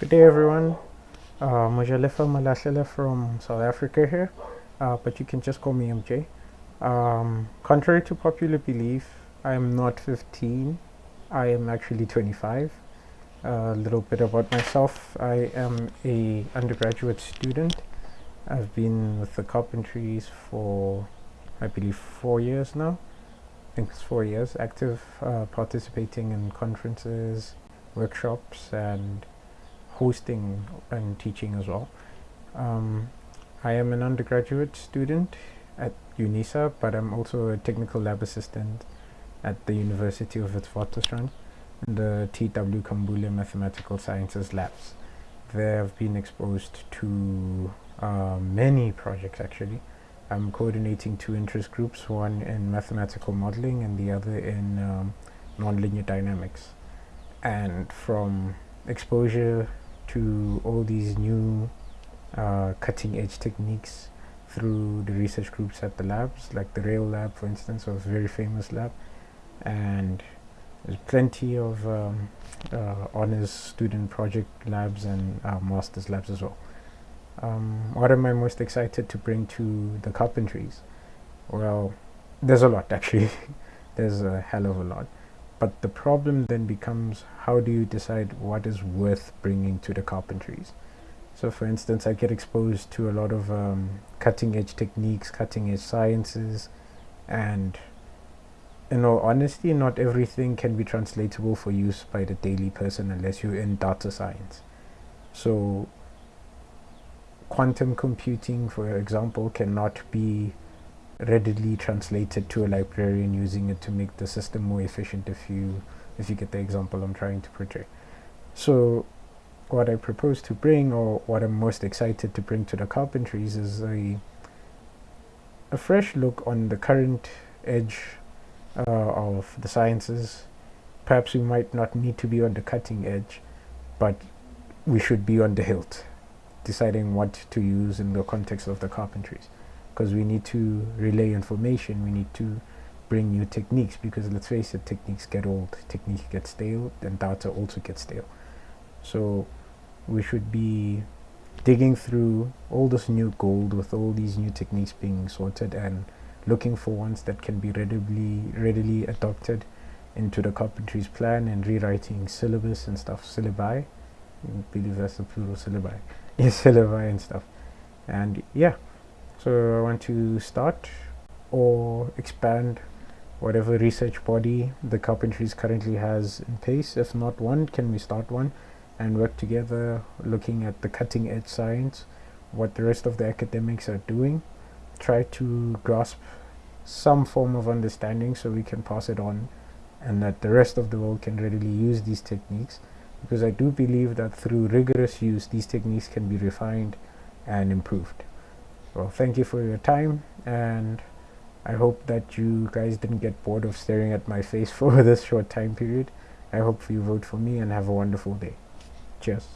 Good day, everyone. Uh, Mojalefa Malasela from South Africa here, uh, but you can just call me MJ. Um, contrary to popular belief, I am not 15. I am actually 25. A little bit about myself. I am a undergraduate student. I've been with the Carpentries for, I believe, four years now. I think it's four years. Active, uh, participating in conferences, workshops, and hosting and teaching as well. Um, I am an undergraduate student at UNISA, but I'm also a technical lab assistant at the University of Witwatersrand in the T.W. Kambule Mathematical Sciences Labs. There I've been exposed to uh, many projects actually. I'm coordinating two interest groups, one in mathematical modeling and the other in um, nonlinear dynamics. And from exposure to all these new uh, cutting edge techniques through the research groups at the labs, like the Rail Lab, for instance, was a very famous lab, and there's plenty of um, uh, honors student project labs and uh, master's labs as well. Um, what am I most excited to bring to the carpentries? Well, there's a lot actually. there's a hell of a lot. But the problem then becomes how do you decide what is worth bringing to the carpentries? So for instance, I get exposed to a lot of um, cutting edge techniques, cutting edge sciences, and in all honesty, not everything can be translatable for use by the daily person unless you're in data science. So quantum computing, for example, cannot be readily translated to a librarian using it to make the system more efficient if you if you get the example I'm trying to portray. So what I propose to bring or what I'm most excited to bring to the carpentries is a a fresh look on the current edge uh, of the sciences. Perhaps we might not need to be on the cutting edge, but we should be on the hilt, deciding what to use in the context of the carpentries because we need to relay information we need to bring new techniques because let's face it techniques get old techniques get stale and data also gets stale. So we should be digging through all this new gold with all these new techniques being sorted and looking for ones that can be readily readily adopted into the carpentry's plan and rewriting syllabus and stuff syllabi. I believe that's the plural syllabi. Yes syllabi and stuff. And yeah so I want to start or expand whatever research body the carpentries currently has in place. If not one can we start one and work together looking at the cutting edge science what the rest of the academics are doing try to grasp some form of understanding so we can pass it on and that the rest of the world can readily use these techniques. Because I do believe that through rigorous use these techniques can be refined and improved well thank you for your time and I hope that you guys didn't get bored of staring at my face for this short time period. I hope you vote for me and have a wonderful day. Cheers